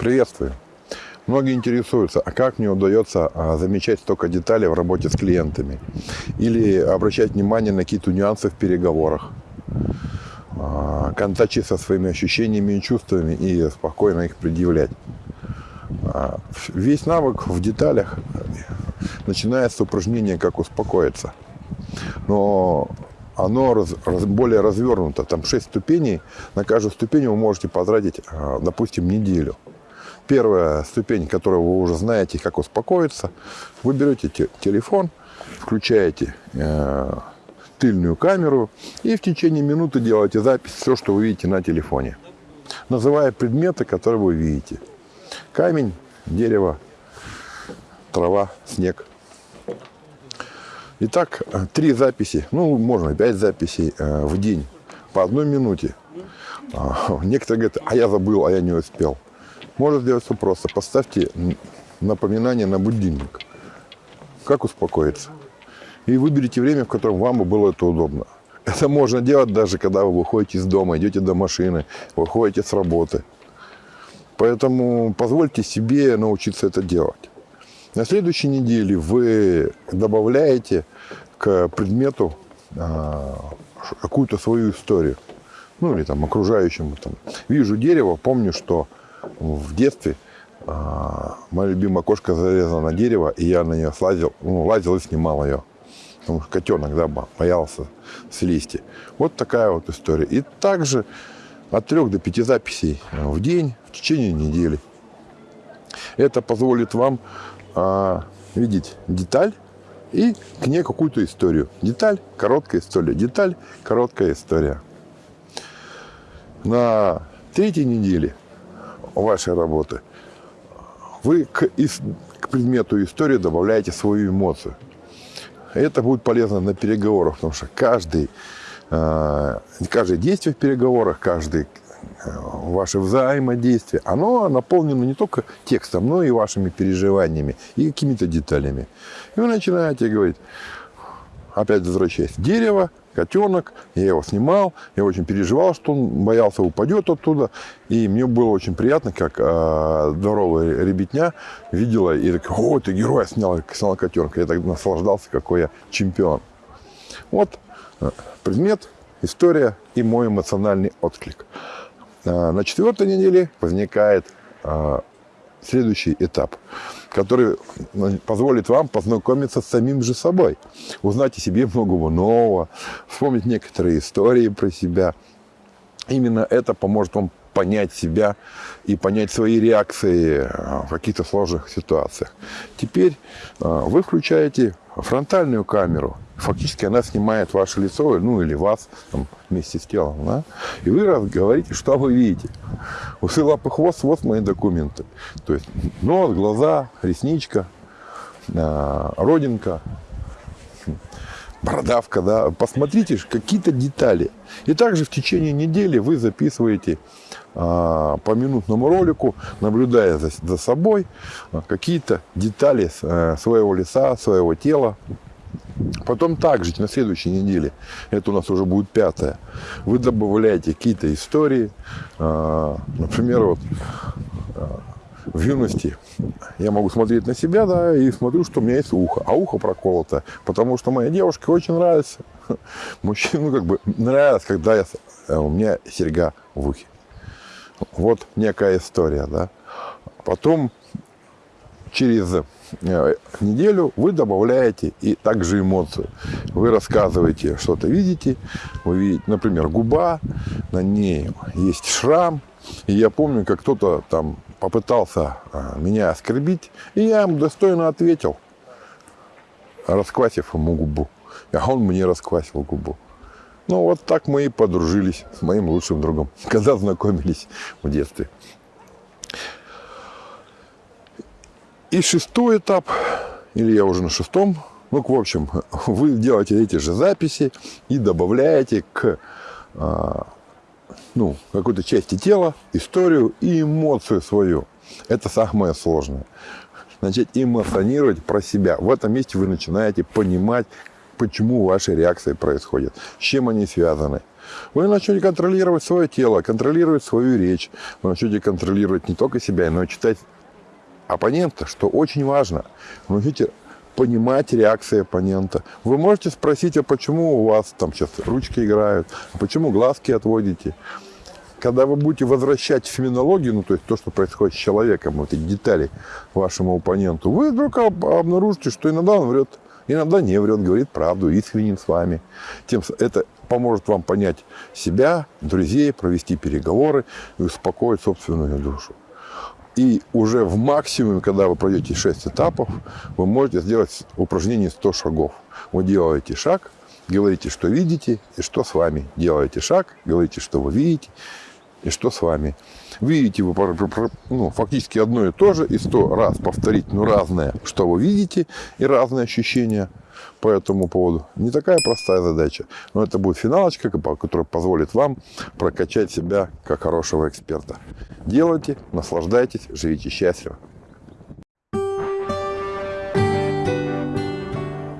Приветствую. Многие интересуются, а как мне удается а, замечать столько деталей в работе с клиентами? Или обращать внимание на какие-то нюансы в переговорах? А, контачить со своими ощущениями и чувствами и спокойно их предъявлять. А, весь навык в деталях начинается с упражнения «Как успокоиться». Но оно раз, раз, более развернуто. Там 6 ступеней. На каждую ступень вы можете потратить, допустим, неделю. Первая ступень, которую вы уже знаете, как успокоиться, вы берете телефон, включаете э, тыльную камеру и в течение минуты делаете запись все, что вы видите на телефоне, называя предметы, которые вы видите. Камень, дерево, трава, снег. Итак, три записи, ну, можно пять записей э, в день по одной минуте. А, некоторые говорят, а я забыл, а я не успел. Можно сделать все просто. Поставьте напоминание на будильник. Как успокоиться? И выберите время, в котором вам было это удобно. Это можно делать даже, когда вы выходите из дома, идете до машины, выходите с работы. Поэтому позвольте себе научиться это делать. На следующей неделе вы добавляете к предмету а, какую-то свою историю. Ну, или там окружающему. Там. Вижу дерево, помню, что в детстве а, моя любимая кошка залезла на дерево, и я на нее слазил, ну, лазил и снимал ее. Потому что котенок, да, боялся слезти. Вот такая вот история. И также от трех до пяти записей в день в течение недели. Это позволит вам а, видеть деталь и к ней какую-то историю. Деталь, короткая история. Деталь, короткая история. На третьей неделе вашей работы, вы к, к предмету истории добавляете свою эмоцию. Это будет полезно на переговорах, потому что каждый, э, каждое действие в переговорах, каждое э, ваше взаимодействие, оно наполнено не только текстом, но и вашими переживаниями и какими-то деталями. И вы начинаете говорить, опять возвращаясь, дерево, котенок, я его снимал, я очень переживал, что он боялся упадет оттуда, и мне было очень приятно, как э, здоровая ребятня видела, и так, о, ты герой, снял, снял котенка, я так наслаждался, какой я чемпион. Вот э, предмет, история и мой эмоциональный отклик. Э, на четвертой неделе возникает э, следующий этап – который позволит вам познакомиться с самим же собой, узнать о себе многого нового, вспомнить некоторые истории про себя. Именно это поможет вам понять себя и понять свои реакции в каких-то сложных ситуациях. Теперь а, вы включаете фронтальную камеру. Фактически она снимает ваше лицо, ну или вас там, вместе с телом. Да? И вы говорите, что вы видите. Усы, лапы, хвост, вот мои документы. То есть нос, глаза, ресничка, а, родинка, бородавка, да, посмотрите какие-то детали. И также в течение недели вы записываете а, по минутному ролику, наблюдая за, за собой а, какие-то детали а, своего лица, своего тела. Потом также на следующей неделе, это у нас уже будет пятая, вы добавляете какие-то истории. А, например, вот а, в юности я могу смотреть на себя, да, и смотрю, что у меня есть ухо, а ухо проколото, потому что моей девушке очень нравится, мужчину ну, как бы нравится, когда я, э, у меня серьга в ухе. Вот некая история, да. Потом через э, неделю вы добавляете и также эмоцию. Вы рассказываете, что-то видите. Вы видите, например, губа, на ней есть шрам. И я помню, как кто-то там попытался а, меня оскорбить, и я ему достойно ответил, расквасив ему губу. А он мне расквасил губу. Ну, вот так мы и подружились с моим лучшим другом, когда знакомились в детстве. И шестой этап, или я уже на шестом, ну, в общем, вы делаете эти же записи и добавляете к а, ну, какой-то части тела, историю и эмоцию свою. Это самое сложное. Начать эмоционировать про себя. В этом месте вы начинаете понимать, почему ваши реакции происходят, с чем они связаны. Вы начнете контролировать свое тело, контролировать свою речь. Вы начнете контролировать не только себя, но и читать оппонента, что очень важно. Вы начнете понимать реакции оппонента. Вы можете спросить, а почему у вас там сейчас ручки играют, а почему глазки отводите. Когда вы будете возвращать феноменологию, ну то есть то, что происходит с человеком, вот эти детали вашему оппоненту, вы вдруг обнаружите, что иногда он врет, иногда не врет, говорит правду, искренен с вами. Тем это поможет вам понять себя, друзей, провести переговоры и успокоить собственную душу. И уже в максимуме, когда вы пройдете 6 этапов, вы можете сделать упражнение 100 шагов. Вы делаете шаг, говорите, что видите, и что с вами. Делаете шаг, говорите, что вы видите, и что с вами. Видите вы ну, фактически одно и то же, и сто раз повторить, ну, разное, что вы видите, и разные ощущения по этому поводу. Не такая простая задача, но это будет финалочка, которая позволит вам прокачать себя как хорошего эксперта. Делайте, наслаждайтесь, живите счастливо.